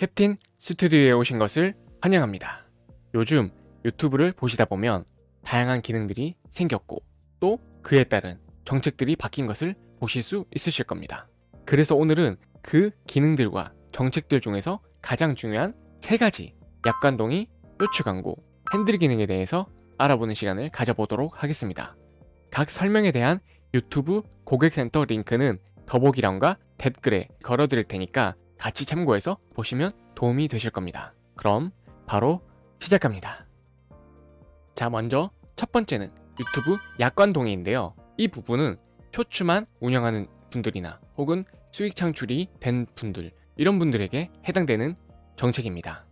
캡틴 스튜디오에 오신 것을 환영합니다. 요즘 유튜브를 보시다 보면 다양한 기능들이 생겼고 또 그에 따른 정책들이 바뀐 것을 보실 수 있으실 겁니다. 그래서 오늘은 그 기능들과 정책들 중에서 가장 중요한 세 가지 약관동의, 쇼츠 광고, 핸들 기능에 대해서 알아보는 시간을 가져보도록 하겠습니다. 각 설명에 대한 유튜브 고객센터 링크는 더보기란과 댓글에 걸어드릴 테니까 같이 참고해서 보시면 도움이 되실 겁니다. 그럼 바로 시작합니다. 자 먼저 첫 번째는 유튜브 약관 동의인데요. 이 부분은 쇼츠만 운영하는 분들이나 혹은 수익 창출이 된 분들 이런 분들에게 해당되는 정책입니다.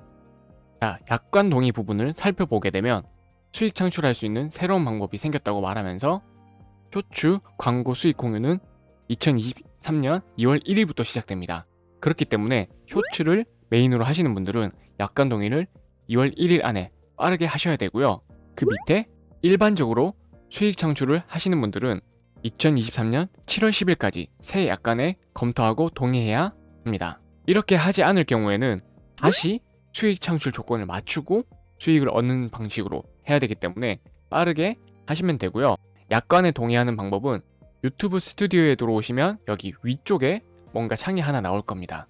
자, 약관 동의 부분을 살펴보게 되면 수익 창출할 수 있는 새로운 방법이 생겼다고 말하면서 쇼츠 광고 수익 공유는 2023년 2월 1일부터 시작됩니다. 그렇기 때문에 쇼츠를 메인으로 하시는 분들은 약관 동의를 2월 1일 안에 빠르게 하셔야 되고요. 그 밑에 일반적으로 수익 창출을 하시는 분들은 2023년 7월 10일까지 새 약관에 검토하고 동의해야 합니다. 이렇게 하지 않을 경우에는 다시 수익 창출 조건을 맞추고 수익을 얻는 방식으로 해야 되기 때문에 빠르게 하시면 되고요. 약관에 동의하는 방법은 유튜브 스튜디오에 들어오시면 여기 위쪽에 뭔가 창이 하나 나올 겁니다.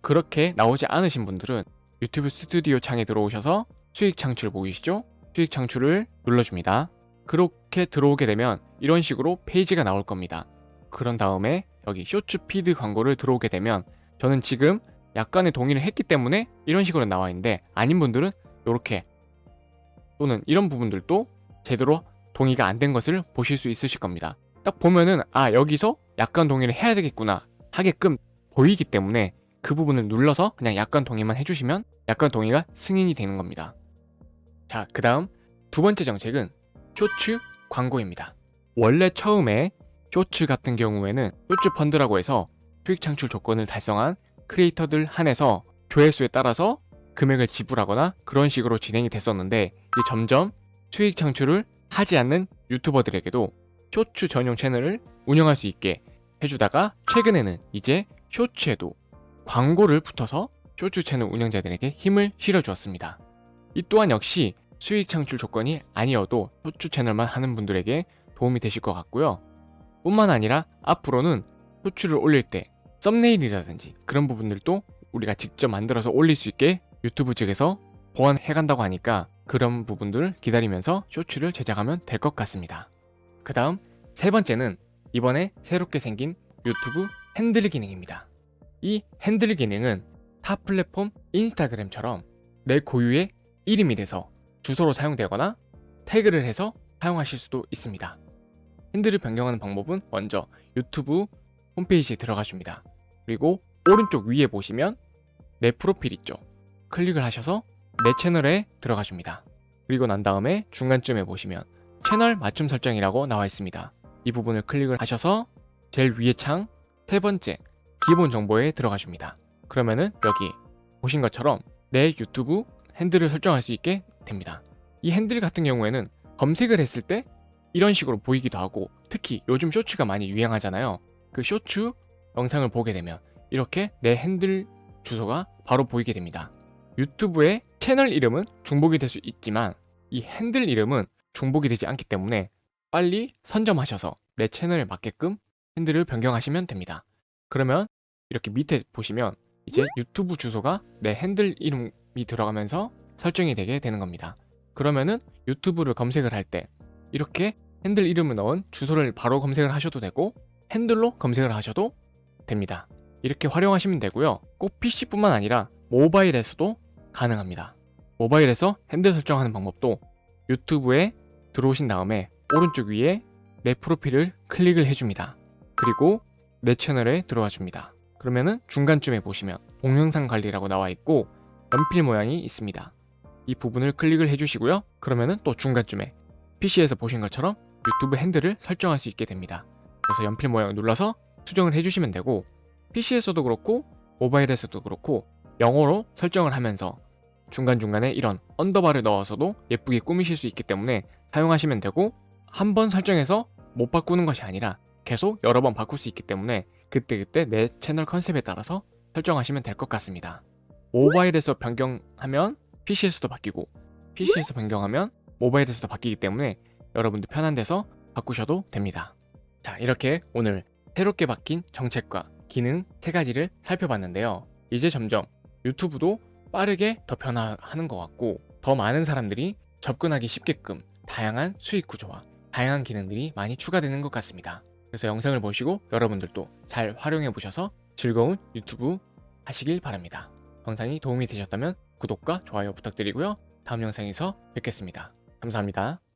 그렇게 나오지 않으신 분들은 유튜브 스튜디오 창에 들어오셔서 수익 창출 보이시죠? 수익 창출을 눌러줍니다. 그렇게 들어오게 되면 이런 식으로 페이지가 나올 겁니다. 그런 다음에 여기 쇼츠 피드 광고를 들어오게 되면 저는 지금 약간의 동의를 했기 때문에 이런 식으로 나와 있는데 아닌 분들은 이렇게 또는 이런 부분들도 제대로 동의가 안 된 것을 보실 수 있으실 겁니다. 딱 보면은 아 여기서 약관 동의를 해야 되겠구나 하게끔 보이기 때문에 그 부분을 눌러서 그냥 약관 동의만 해주시면 약관 동의가 승인이 되는 겁니다. 자, 그 다음 두 번째 정책은 쇼츠 광고입니다. 원래 처음에 쇼츠 같은 경우에는 쇼츠 펀드라고 해서 수익 창출 조건을 달성한 크리에이터들 한해서 조회수에 따라서 금액을 지불하거나 그런 식으로 진행이 됐었는데 점점 수익 창출을 하지 않는 유튜버들에게도 쇼츠 전용 채널을 운영할 수 있게 해주다가 최근에는 이제 쇼츠에도 광고를 붙어서 쇼츠 채널 운영자들에게 힘을 실어주었습니다. 이 또한 역시 수익 창출 조건이 아니어도 쇼츠 채널만 하는 분들에게 도움이 되실 것 같고요. 뿐만 아니라 앞으로는 쇼츠를 올릴 때 썸네일이라든지 그런 부분들도 우리가 직접 만들어서 올릴 수 있게 유튜브 측에서 보완해 간다고 하니까 그런 부분들을 기다리면서 쇼츠를 제작하면 될 것 같습니다. 그 다음 세 번째는 이번에 새롭게 생긴 유튜브 핸들 기능입니다. 이 핸들 기능은 타 플랫폼 인스타그램처럼 내 고유의 이름이 돼서 주소로 사용되거나 태그를 해서 사용하실 수도 있습니다. 핸들을 변경하는 방법은 먼저 유튜브 홈페이지에 들어가 줍니다. 그리고 오른쪽 위에 보시면 내 프로필 있죠. 클릭을 하셔서 내 채널에 들어가 줍니다. 그리고 난 다음에 중간쯤에 보시면 채널 맞춤 설정이라고 나와 있습니다. 이 부분을 클릭을 하셔서 제일 위에 창 세 번째 기본 정보에 들어가 줍니다. 그러면은 여기 보신 것처럼 내 유튜브 핸들을 설정할 수 있게 됩니다. 이 핸들 같은 경우에는 검색을 했을 때 이런 식으로 보이기도 하고 특히 요즘 쇼츠가 많이 유행하잖아요. 그 쇼츠 영상을 보게 되면 이렇게 내 핸들 주소가 바로 보이게 됩니다. 유튜브의 채널 이름은 중복이 될 수 있지만 이 핸들 이름은 중복이 되지 않기 때문에 빨리 선점하셔서 내 채널에 맞게끔 핸들을 변경하시면 됩니다. 그러면 이렇게 밑에 보시면 이제 유튜브 주소가 내 핸들 이름이 들어가면서 설정이 되게 되는 겁니다. 그러면은 유튜브를 검색을 할 때 이렇게 핸들 이름을 넣은 주소를 바로 검색을 하셔도 되고 핸들로 검색을 하셔도 됩니다. 이렇게 활용하시면 되고요. 꼭 PC뿐만 아니라 모바일에서도 가능합니다. 모바일에서 핸들 설정하는 방법도 유튜브에 들어오신 다음에 오른쪽 위에 내 프로필을 클릭을 해줍니다. 그리고 내 채널에 들어와 줍니다. 그러면은 중간쯤에 보시면 동영상 관리라고 나와 있고 연필 모양이 있습니다. 이 부분을 클릭을 해주시고요. 그러면은 또 중간쯤에 PC에서 보신 것처럼 유튜브 핸들을 설정할 수 있게 됩니다. 그래서 연필 모양을 눌러서 수정을 해주시면 되고 PC에서도 그렇고 모바일에서도 그렇고 영어로 설정을 하면서 중간중간에 이런 underbar를 넣어서도 예쁘게 꾸미실 수 있기 때문에 사용하시면 되고 한 번 설정해서 못 바꾸는 것이 아니라 계속 여러 번 바꿀 수 있기 때문에 그때그때 내 채널 컨셉에 따라서 설정하시면 될 것 같습니다. 모바일에서 변경하면 PC에서도 바뀌고 PC에서 변경하면 모바일에서도 바뀌기 때문에 여러분들 편한 데서 바꾸셔도 됩니다. 자, 이렇게 오늘 새롭게 바뀐 정책과 기능 세 가지를 살펴봤는데요. 이제 점점 유튜브도 빠르게 더 변화하는 것 같고 더 많은 사람들이 접근하기 쉽게끔 다양한 수익 구조와 다양한 기능들이 많이 추가되는 것 같습니다. 그래서 영상을 보시고 여러분들도 잘 활용해 보셔서 즐거운 유튜브 하시길 바랍니다. 영상이 도움이 되셨다면 구독과 좋아요 부탁드리고요. 다음 영상에서 뵙겠습니다. 감사합니다.